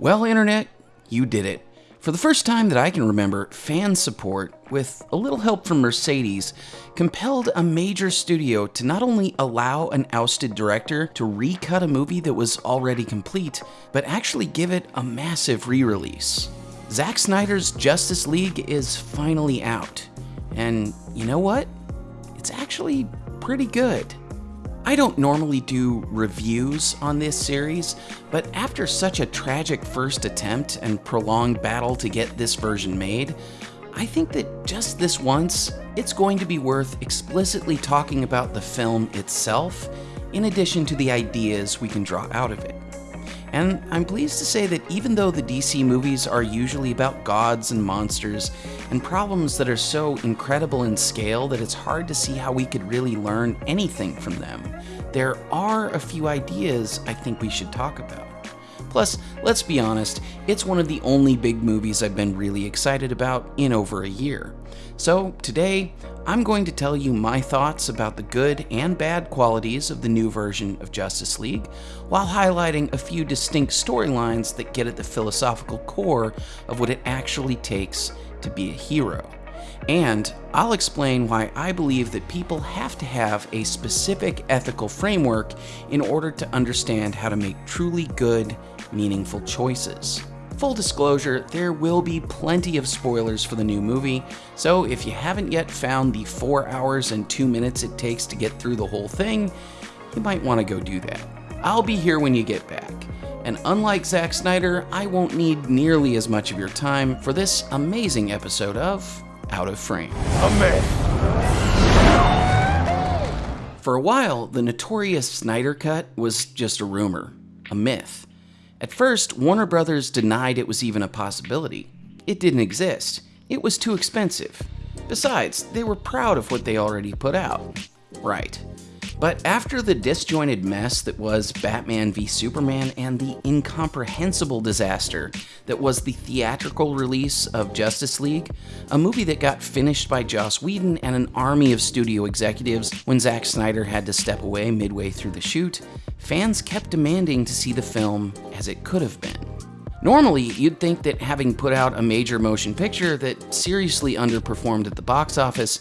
Well, Internet, you did it. For the first time that I can remember, fan support, with a little help from Mercedes, compelled a major studio to not only allow an ousted director to recut a movie that was already complete, but actually give it a massive re release. Zack Snyder's Justice League is finally out. And you know what? It's actually pretty good. I don't normally do reviews on this series, but after such a tragic first attempt and prolonged battle to get this version made, I think that just this once, it's going to be worth explicitly talking about the film itself, in addition to the ideas we can draw out of it. And I'm pleased to say that even though the DC movies are usually about gods and monsters and problems that are so incredible in scale that it's hard to see how we could really learn anything from them, there are a few ideas I think we should talk about. Plus, let's be honest, it's one of the only big movies I've been really excited about in over a year. So, today, I'm going to tell you my thoughts about the good and bad qualities of the new version of Justice League, while highlighting a few distinct storylines that get at the philosophical core of what it actually takes to be a hero. And I'll explain why I believe that people have to have a specific ethical framework in order to understand how to make truly good, meaningful choices. Full disclosure, there will be plenty of spoilers for the new movie, so if you haven't yet found the 4 hours and 2 minutes it takes to get through the whole thing, you might want to go do that. I'll be here when you get back. And unlike Zack Snyder, I won't need nearly as much of your time for this amazing episode of Out of Frame. For a while, the notorious Snyder Cut was just a rumor, a myth. At first, Warner Brothers denied it was even a possibility. It didn't exist. It was too expensive. Besides, they were proud of what they already put out. Right. But after the disjointed mess that was Batman v Superman and the incomprehensible disaster that was the theatrical release of Justice League, a movie that got finished by Joss Whedon and an army of studio executives when Zack Snyder had to step away midway through the shoot, fans kept demanding to see the film as it could have been. Normally, you'd think that having put out a major motion picture that seriously underperformed at the box office,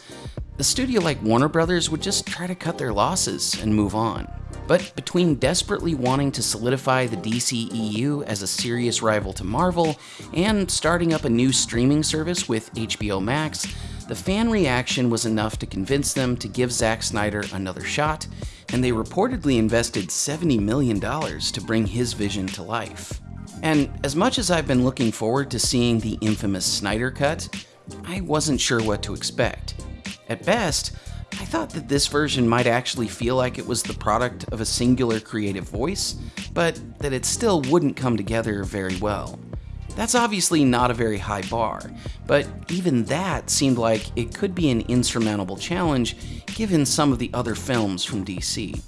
the studio like Warner Brothers would just try to cut their losses and move on. But between desperately wanting to solidify the DCEU as a serious rival to Marvel and starting up a new streaming service with HBO Max, the fan reaction was enough to convince them to give Zack Snyder another shot, and they reportedly invested $70 million to bring his vision to life. And as much as I've been looking forward to seeing the infamous Snyder Cut, I wasn't sure what to expect. At best, I thought that this version might actually feel like it was the product of a singular creative voice, but that it still wouldn't come together very well. That's obviously not a very high bar, but even that seemed like it could be an insurmountable challenge given some of the other films from DC.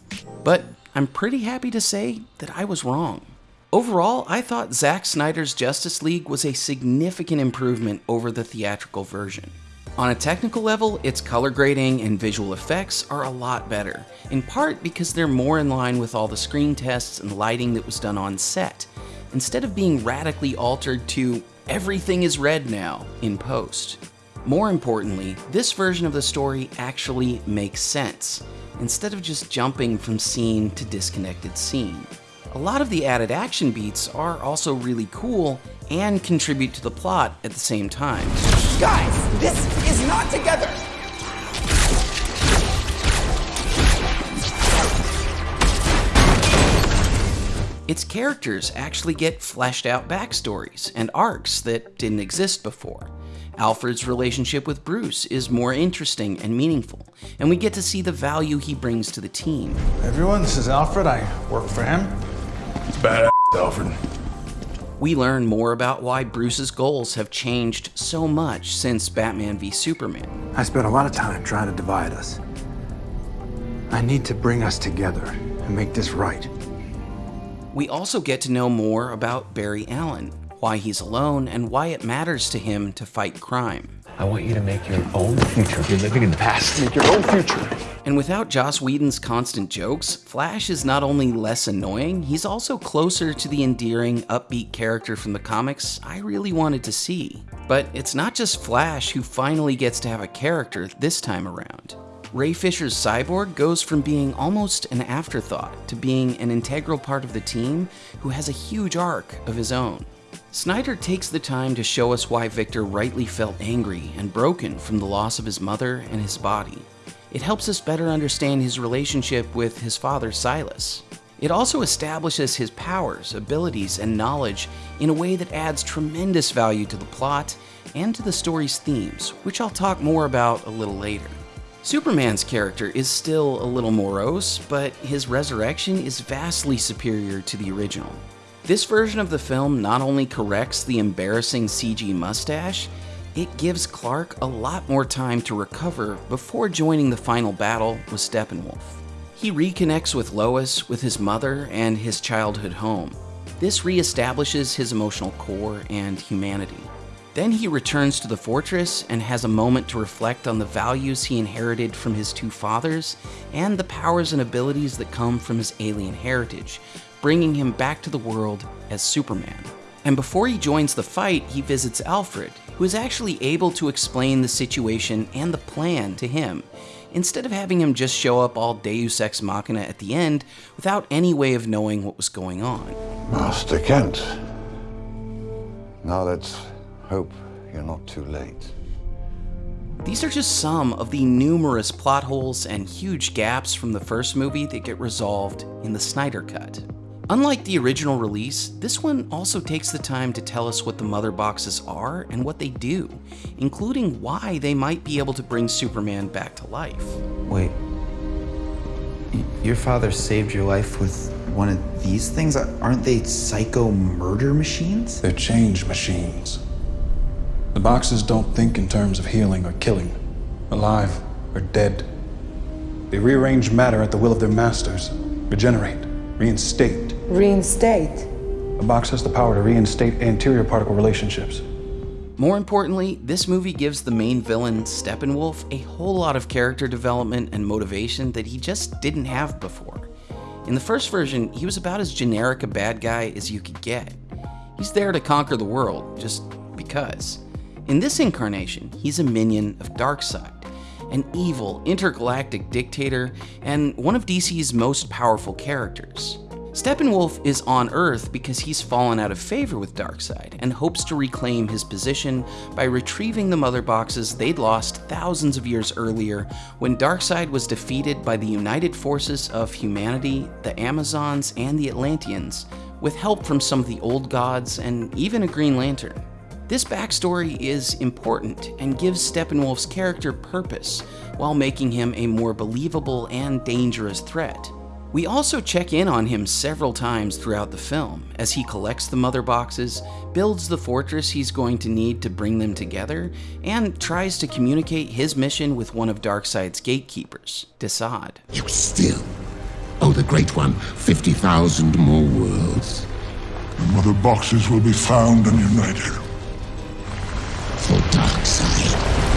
But I'm pretty happy to say that I was wrong. Overall, I thought Zack Snyder's Justice League was a significant improvement over the theatrical version. On a technical level, its color grading and visual effects are a lot better, in part because they're more in line with all the screen tests and lighting that was done on set, instead of being radically altered to everything is red now in post. More importantly, this version of the story actually makes sense, instead of just jumping from scene to disconnected scene. A lot of the added action beats are also really cool and contribute to the plot at the same time. Guys, this is not together. Its characters actually get fleshed out backstories and arcs that didn't exist before. Alfred's relationship with Bruce is more interesting and meaningful, and we get to see the value he brings to the team. Everyone, this is Alfred. I work for him. It's badass, Alfred. We learn more about why Bruce's goals have changed so much since Batman v Superman. I spent a lot of time trying to divide us. I need to bring us together and make this right. We also get to know more about Barry Allen, why he's alone, and why it matters to him to fight crime. I want you to make your own future. You're living in the past. Make your own future. And without Joss Whedon's constant jokes, Flash is not only less annoying, he's also closer to the endearing, upbeat character from the comics I really wanted to see. But it's not just Flash who finally gets to have a character this time around. Ray Fisher's Cyborg goes from being almost an afterthought to being an integral part of the team who has a huge arc of his own. Snyder takes the time to show us why Victor rightly felt angry and broken from the loss of his mother and his body. It helps us better understand his relationship with his father Silas. It also establishes his powers, abilities, and knowledge in a way that adds tremendous value to the plot and to the story's themes, which I'll talk more about a little later. Superman's character is still a little morose, but his resurrection is vastly superior to the original. This version of the film not only corrects the embarrassing CG mustache, it gives Clark a lot more time to recover before joining the final battle with Steppenwolf. He reconnects with Lois, with his mother, and his childhood home. This reestablishes his emotional core and humanity. Then he returns to the fortress and has a moment to reflect on the values he inherited from his two fathers and the powers and abilities that come from his alien heritage, bringing him back to the world as Superman. And before he joins the fight, he visits Alfred, who is actually able to explain the situation and the plan to him, instead of having him just show up all deus ex machina at the end without any way of knowing what was going on. Master Kent. Now let's hope you're not too late. These are just some of the numerous plot holes and huge gaps from the first movie that get resolved in the Snyder Cut. Unlike the original release, this one also takes the time to tell us what the mother boxes are and what they do, including why they might be able to bring Superman back to life. Wait. Y- Your father saved your life with one of these things? Aren't they psycho murder machines? They're change machines. The boxes don't think in terms of healing or killing, alive or dead. They rearrange matter at the will of their masters, regenerate, reinstate. Reinstate. A box has the power to reinstate anterior particle relationships. More importantly, this movie gives the main villain, Steppenwolf, a whole lot of character development and motivation that he just didn't have before. In the first version, he was about as generic a bad guy as you could get. He's there to conquer the world, just because. In this incarnation, he's a minion of Darkseid, an evil, intergalactic dictator, and one of DC's most powerful characters. Steppenwolf is on Earth because he's fallen out of favor with Darkseid and hopes to reclaim his position by retrieving the Mother Boxes they'd lost thousands of years earlier when Darkseid was defeated by the united forces of humanity, the Amazons, and the Atlanteans, with help from some of the old gods and even a Green Lantern. This backstory is important and gives Steppenwolf's character purpose while making him a more believable and dangerous threat. We also check in on him several times throughout the film as he collects the mother boxes, builds the fortress he's going to need to bring them together, and tries to communicate his mission with one of Darkseid's gatekeepers, Desaad. You still owe the Great One 50,000 more worlds. The mother boxes will be found and united. For Darkseid.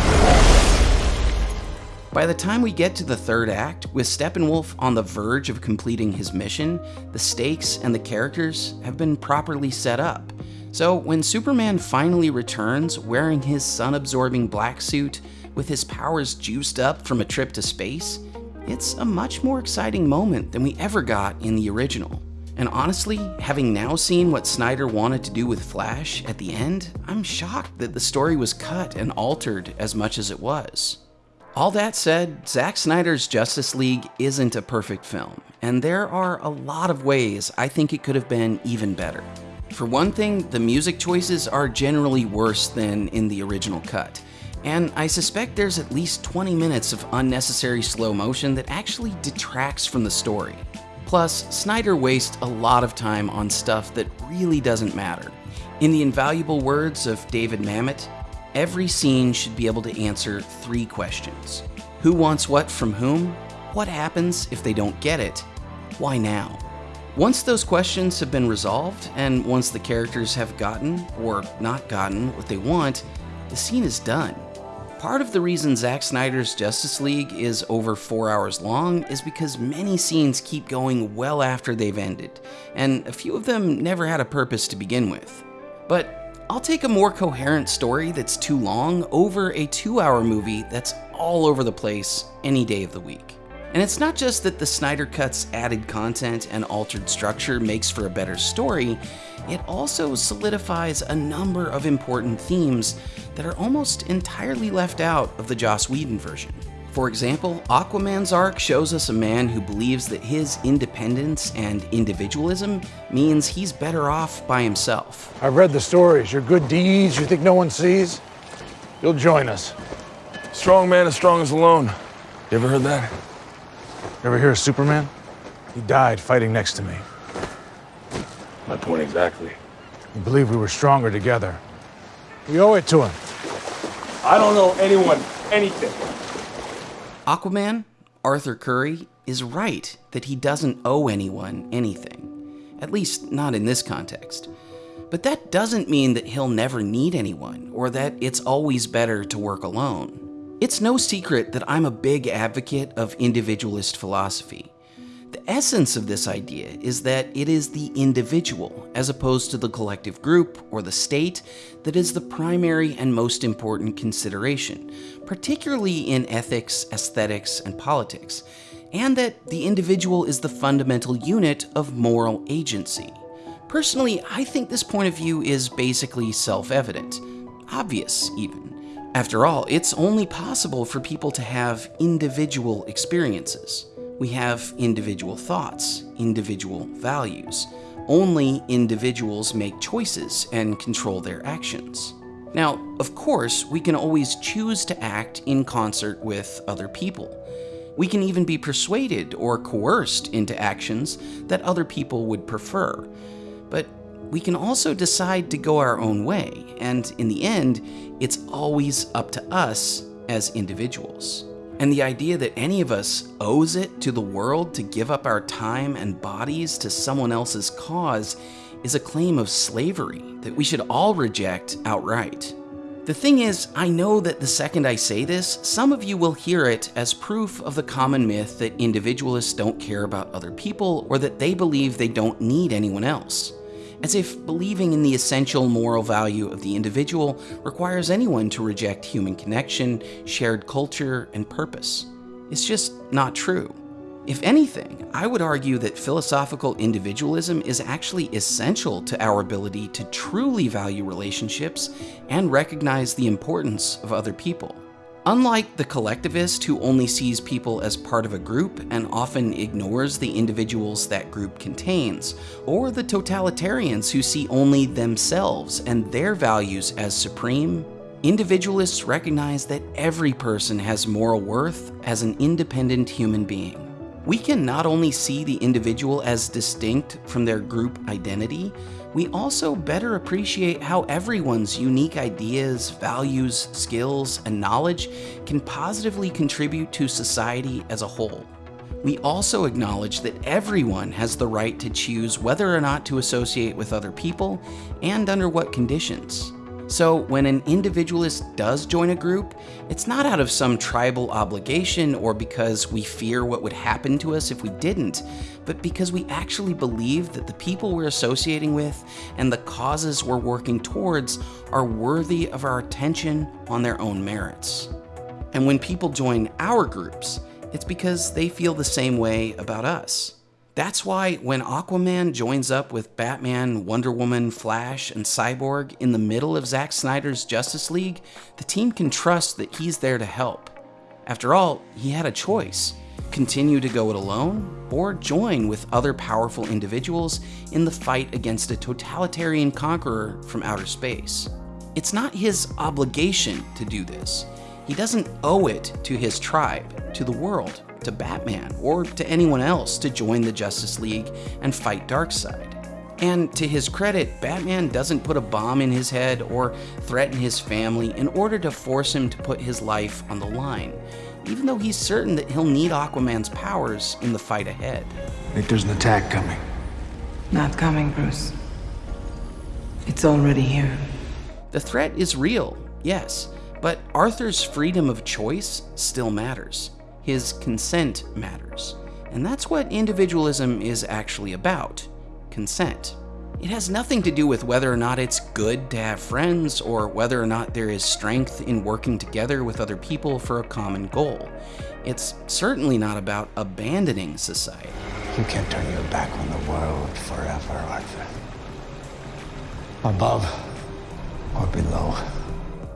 By the time we get to the third act, with Steppenwolf on the verge of completing his mission, the stakes and the characters have been properly set up. So when Superman finally returns wearing his sun-absorbing black suit, with his powers juiced up from a trip to space, it's a much more exciting moment than we ever got in the original. And honestly, having now seen what Snyder wanted to do with Flash at the end, I'm shocked that the story was cut and altered as much as it was. All that said, Zack Snyder's Justice League isn't a perfect film, and there are a lot of ways I think it could have been even better. For one thing, the music choices are generally worse than in the original cut, and I suspect there's at least 20 minutes of unnecessary slow motion that actually detracts from the story. Plus, Snyder wastes a lot of time on stuff that really doesn't matter. In the invaluable words of David Mamet, Every scene should be able to answer three questions Who wants what from whom? What happens if they don't get it? Why now? Once those questions have been resolved, and once the characters have gotten, or not gotten, what they want, the scene is done. Part of the reason Zack Snyder's Justice League is over four hours long is because many scenes keep going well after they've ended, and a few of them never had a purpose to begin with. But I'll take a more coherent story that's too long over a two hour movie that's all over the place any day of the week. And it's not just that the Snyder Cut's added content and altered structure makes for a better story, it also solidifies a number of important themes that are almost entirely left out of the Joss Whedon version. For example, Aquaman's arc shows us a man who believes that his independence and individualism means he's better off by himself. I've read the stories. Your good deeds you think no one sees? You'll join us. Strong man as strong as alone. You ever heard that? Ever hear of Superman? He died fighting next to me. My point exactly. He believed we were stronger together. We owe it to him. I don't know anyone anything. Aquaman, Arthur Curry, is right that he doesn't owe anyone anything. At least, not in this context. But that doesn't mean that he'll never need anyone, or that it's always better to work alone. It's no secret that I'm a big advocate of individualist philosophy. The essence of this idea is that it is the individual, as opposed to the collective group or the state, that is the primary and most important consideration, particularly in ethics, aesthetics, and politics, and that the individual is the fundamental unit of moral agency. Personally, I think this point of view is basically self evident, obvious even. After all, it's only possible for people to have individual experiences. We have individual thoughts, individual values. Only individuals make choices and control their actions. Now, of course, we can always choose to act in concert with other people. We can even be persuaded or coerced into actions that other people would prefer. But we can also decide to go our own way, and in the end, it's always up to us as individuals. And the idea that any of us owes it to the world to give up our time and bodies to someone else's cause is a claim of slavery that we should all reject outright. The thing is, I know that the second I say this, some of you will hear it as proof of the common myth that individualists don't care about other people or that they believe they don't need anyone else as if believing in the essential moral value of the individual requires anyone to reject human connection, shared culture, and purpose. It's just not true. If anything, I would argue that philosophical individualism is actually essential to our ability to truly value relationships and recognize the importance of other people. Unlike the collectivist who only sees people as part of a group and often ignores the individuals that group contains, or the totalitarians who see only themselves and their values as supreme, individualists recognize that every person has moral worth as an independent human being. We can not only see the individual as distinct from their group identity, we also better appreciate how everyone's unique ideas, values, skills, and knowledge can positively contribute to society as a whole. We also acknowledge that everyone has the right to choose whether or not to associate with other people and under what conditions. So when an individualist does join a group, it's not out of some tribal obligation or because we fear what would happen to us if we didn't, but because we actually believe that the people we're associating with and the causes we're working towards are worthy of our attention on their own merits. And when people join our groups, it's because they feel the same way about us. That's why when Aquaman joins up with Batman, Wonder Woman, Flash, and Cyborg in the middle of Zack Snyder's Justice League, the team can trust that he's there to help. After all, he had a choice continue to go it alone, or join with other powerful individuals in the fight against a totalitarian conqueror from outer space. It's not his obligation to do this. He doesn't owe it to his tribe, to the world, to Batman, or to anyone else to join the Justice League and fight Darkseid. And to his credit, Batman doesn't put a bomb in his head or threaten his family in order to force him to put his life on the line, even though he's certain that he'll need Aquaman's powers in the fight ahead. I think there's an attack coming. Not coming, Bruce. It's already here. The threat is real, yes, but Arthur's freedom of choice still matters. His consent matters. And that's what individualism is actually about consent. It has nothing to do with whether or not it's good to have friends or whether or not there is strength in working together with other people for a common goal. It's certainly not about abandoning society. You can't turn your back on the world forever, Arthur. Above or below.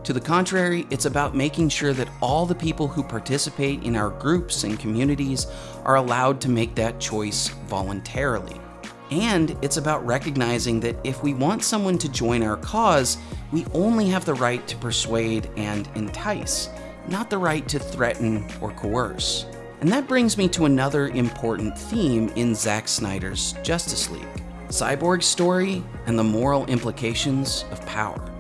To the contrary, it's about making sure that all the people who participate in our groups and communities are allowed to make that choice voluntarily. And it's about recognizing that if we want someone to join our cause, we only have the right to persuade and entice, not the right to threaten or coerce. And that brings me to another important theme in Zack Snyder's Justice League Cyborg's story and the moral implications of power.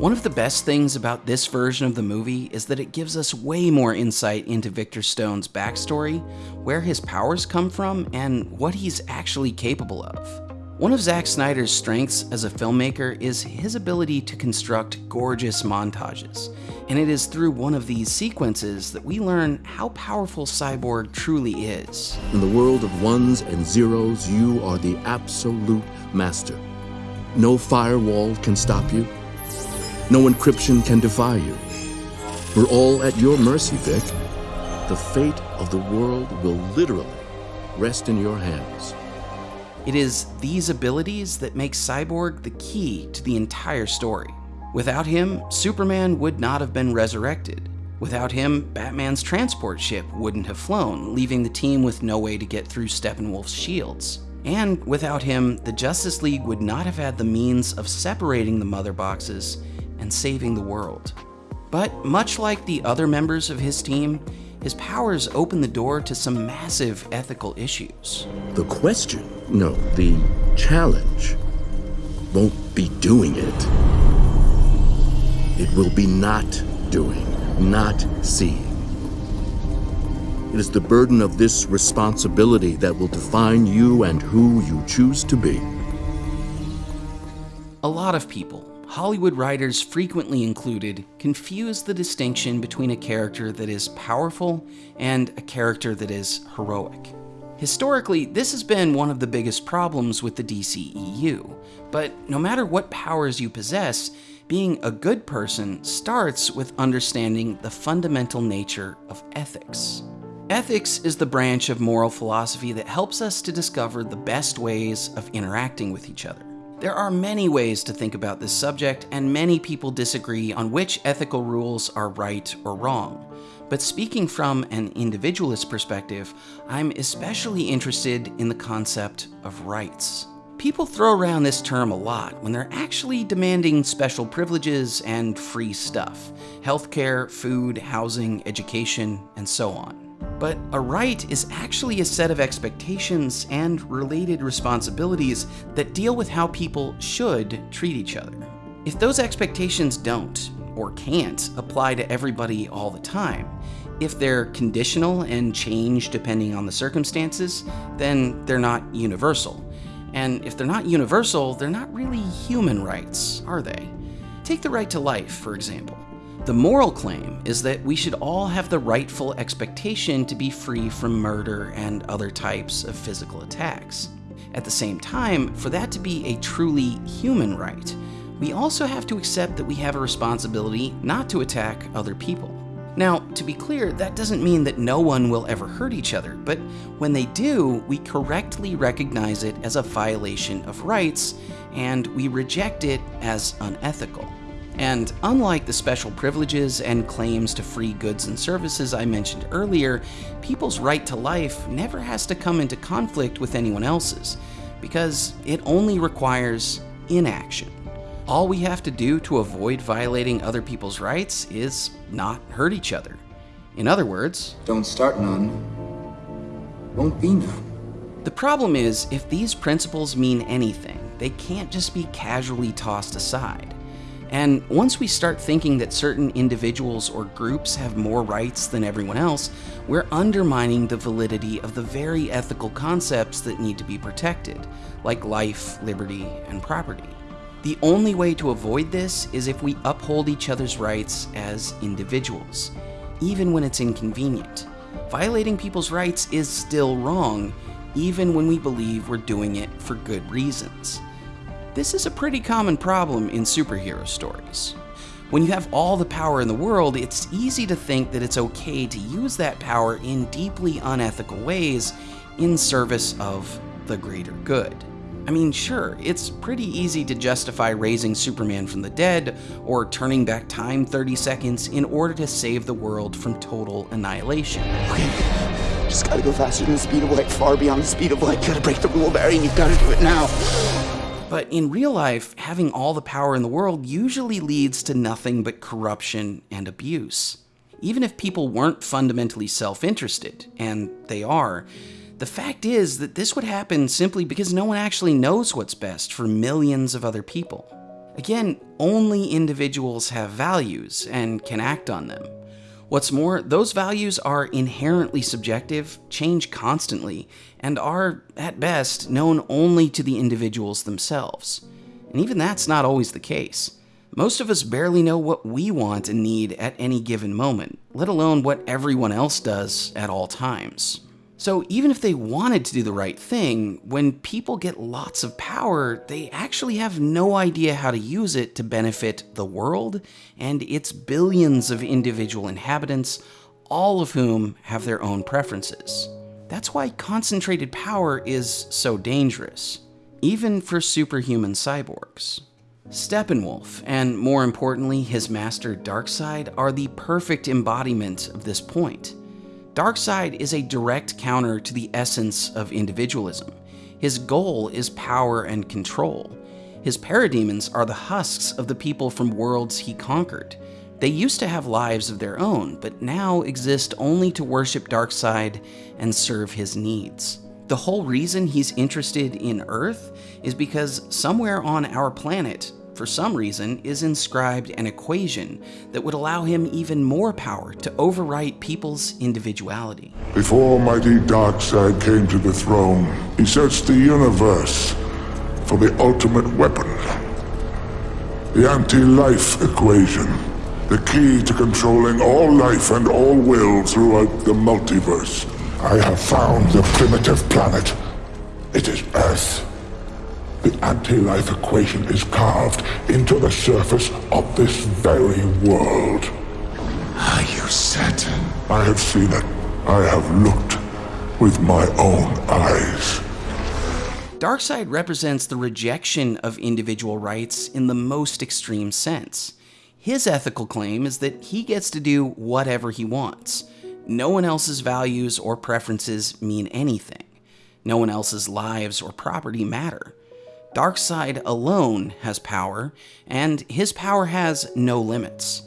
One of the best things about this version of the movie is that it gives us way more insight into Victor Stone's backstory, where his powers come from, and what he's actually capable of. One of Zack Snyder's strengths as a filmmaker is his ability to construct gorgeous montages, and it is through one of these sequences that we learn how powerful Cyborg truly is. In the world of ones and zeros, you are the absolute master. No firewall can stop you. No encryption can defy you. We're all at your mercy, Vic. The fate of the world will literally rest in your hands. It is these abilities that make Cyborg the key to the entire story. Without him, Superman would not have been resurrected. Without him, Batman's transport ship wouldn't have flown, leaving the team with no way to get through Steppenwolf's shields. And without him, the Justice League would not have had the means of separating the Mother Boxes and saving the world. But much like the other members of his team, his powers open the door to some massive ethical issues. The question, no, the challenge, won't be doing it. It will be not doing, not seeing. It is the burden of this responsibility that will define you and who you choose to be. A lot of people, Hollywood writers frequently included, confuse the distinction between a character that is powerful and a character that is heroic. Historically, this has been one of the biggest problems with the DCEU, but no matter what powers you possess, being a good person starts with understanding the fundamental nature of ethics. Ethics is the branch of moral philosophy that helps us to discover the best ways of interacting with each other. There are many ways to think about this subject, and many people disagree on which ethical rules are right or wrong. But speaking from an individualist perspective, I'm especially interested in the concept of rights. People throw around this term a lot when they're actually demanding special privileges and free stuff healthcare, food, housing, education, and so on. But a right is actually a set of expectations and related responsibilities that deal with how people should treat each other. If those expectations don't, or can't, apply to everybody all the time, if they're conditional and change depending on the circumstances, then they're not universal. And if they're not universal, they're not really human rights, are they? Take the right to life, for example. The moral claim is that we should all have the rightful expectation to be free from murder and other types of physical attacks. At the same time, for that to be a truly human right, we also have to accept that we have a responsibility not to attack other people. Now, to be clear, that doesn't mean that no one will ever hurt each other, but when they do, we correctly recognize it as a violation of rights and we reject it as unethical. And unlike the special privileges and claims to free goods and services I mentioned earlier, people's right to life never has to come into conflict with anyone else's, because it only requires inaction. All we have to do to avoid violating other people's rights is not hurt each other. In other words, don't start none, won't be none. The problem is, if these principles mean anything, they can't just be casually tossed aside. And once we start thinking that certain individuals or groups have more rights than everyone else, we're undermining the validity of the very ethical concepts that need to be protected, like life, liberty, and property. The only way to avoid this is if we uphold each other's rights as individuals, even when it's inconvenient. Violating people's rights is still wrong, even when we believe we're doing it for good reasons. This is a pretty common problem in superhero stories. When you have all the power in the world, it's easy to think that it's okay to use that power in deeply unethical ways in service of the greater good. I mean, sure, it's pretty easy to justify raising Superman from the dead or turning back time 30 seconds in order to save the world from total annihilation. Okay, just gotta go faster than the speed of light, far beyond the speed of light. You gotta break the rule, Barry, and you've gotta do it now. But in real life, having all the power in the world usually leads to nothing but corruption and abuse. Even if people weren't fundamentally self interested, and they are, the fact is that this would happen simply because no one actually knows what's best for millions of other people. Again, only individuals have values and can act on them. What's more, those values are inherently subjective, change constantly, and are, at best, known only to the individuals themselves. And even that's not always the case. Most of us barely know what we want and need at any given moment, let alone what everyone else does at all times. So even if they wanted to do the right thing, when people get lots of power, they actually have no idea how to use it to benefit the world and its billions of individual inhabitants, all of whom have their own preferences. That's why concentrated power is so dangerous, even for superhuman cyborgs. Steppenwolf, and more importantly, his master Darkseid, are the perfect embodiment of this point. Darkseid is a direct counter to the essence of individualism. His goal is power and control. His parademons are the husks of the people from worlds he conquered. They used to have lives of their own, but now exist only to worship Darkseid and serve his needs. The whole reason he's interested in Earth is because somewhere on our planet, for some reason, is inscribed an equation that would allow him even more power to overwrite people's individuality. Before mighty Darkseid came to the throne, he searched the universe for the ultimate weapon. The anti-life equation. The key to controlling all life and all will throughout the multiverse. I have found the primitive planet. It is Earth. The anti-life equation is carved into the surface of this very world. Are you certain? I have seen it. I have looked with my own eyes. Darkseid represents the rejection of individual rights in the most extreme sense. His ethical claim is that he gets to do whatever he wants. No one else's values or preferences mean anything. No one else's lives or property matter. Darkseid alone has power, and his power has no limits.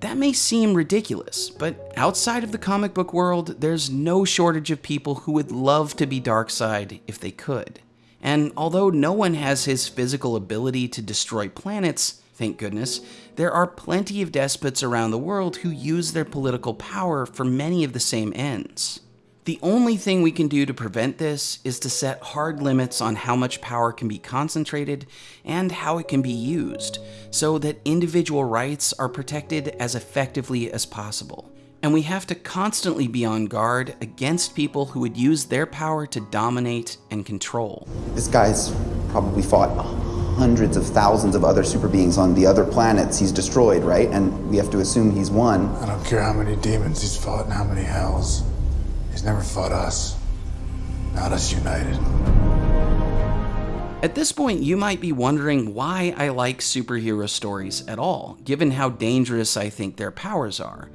That may seem ridiculous, but outside of the comic book world, there's no shortage of people who would love to be Darkseid if they could. And although no one has his physical ability to destroy planets, thank goodness, there are plenty of despots around the world who use their political power for many of the same ends. The only thing we can do to prevent this is to set hard limits on how much power can be concentrated and how it can be used, so that individual rights are protected as effectively as possible. And we have to constantly be on guard against people who would use their power to dominate and control. This guy's probably fought hundreds of thousands of other super beings on the other planets he's destroyed, right? And we have to assume he's won. I don't care how many demons he's fought and how many hells. He's never fought us. Not us united. At this point, you might be wondering why I like superhero stories at all, given how dangerous I think their powers are.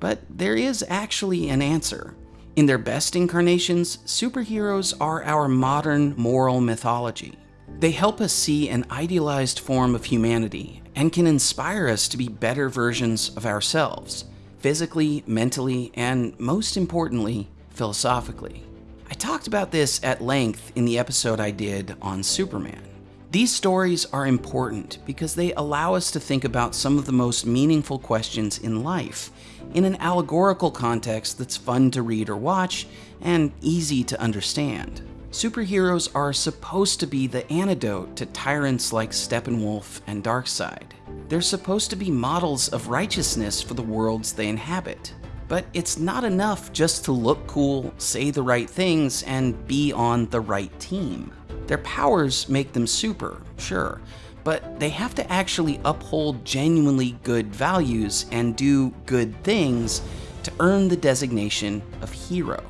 But there is actually an answer. In their best incarnations, superheroes are our modern moral mythology. They help us see an idealized form of humanity and can inspire us to be better versions of ourselves, physically, mentally, and most importantly, philosophically. I talked about this at length in the episode I did on Superman. These stories are important because they allow us to think about some of the most meaningful questions in life in an allegorical context that's fun to read or watch and easy to understand. Superheroes are supposed to be the antidote to tyrants like Steppenwolf and Darkseid. They're supposed to be models of righteousness for the worlds they inhabit. But it's not enough just to look cool, say the right things, and be on the right team. Their powers make them super, sure, but they have to actually uphold genuinely good values and do good things to earn the designation of hero.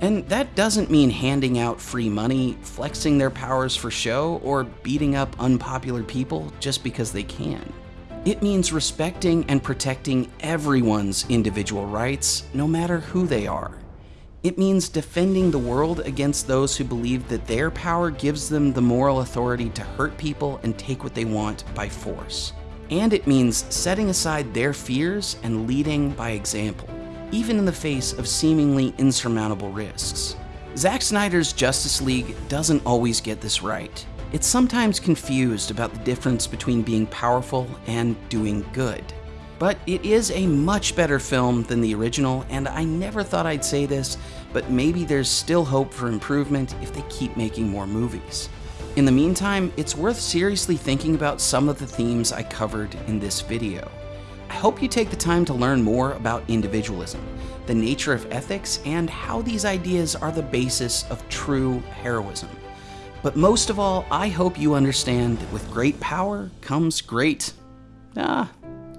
And that doesn't mean handing out free money, flexing their powers for show, or beating up unpopular people just because they can. It means respecting and protecting everyone's individual rights, no matter who they are. It means defending the world against those who believe that their power gives them the moral authority to hurt people and take what they want by force. And it means setting aside their fears and leading by example, even in the face of seemingly insurmountable risks. Zack Snyder's Justice League doesn't always get this right. It's sometimes confused about the difference between being powerful and doing good. But it is a much better film than the original, and I never thought I'd say this, but maybe there's still hope for improvement if they keep making more movies. In the meantime, it's worth seriously thinking about some of the themes I covered in this video. I hope you take the time to learn more about individualism, the nature of ethics, and how these ideas are the basis of true heroism. But most of all, I hope you understand that with great power comes great. Ah,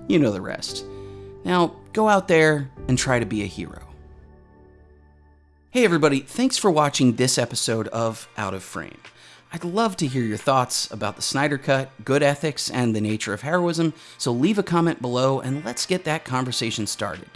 you know the rest. Now, go out there and try to be a hero. Hey everybody, thanks for watching this episode of Out of Frame. I'd love to hear your thoughts about the Snyder Cut, good ethics, and the nature of heroism, so leave a comment below and let's get that conversation started.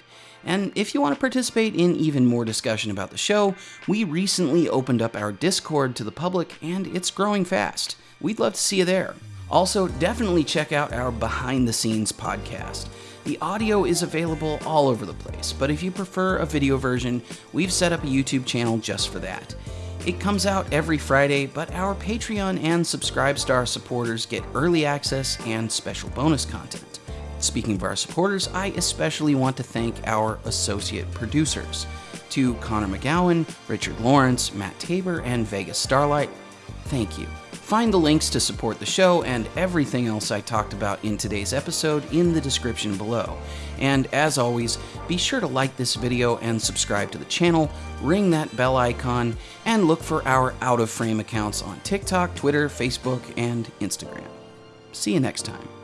And if you want to participate in even more discussion about the show, we recently opened up our Discord to the public and it's growing fast. We'd love to see you there. Also, definitely check out our behind the scenes podcast. The audio is available all over the place, but if you prefer a video version, we've set up a YouTube channel just for that. It comes out every Friday, but our Patreon and Subscribestar supporters get early access and special bonus content. Speaking of our supporters, I especially want to thank our associate producers. To Connor McGowan, Richard Lawrence, Matt Tabor, and Vegas Starlight, thank you. Find the links to support the show and everything else I talked about in today's episode in the description below. And as always, be sure to like this video and subscribe to the channel, ring that bell icon, and look for our out of frame accounts on TikTok, Twitter, Facebook, and Instagram. See you next time.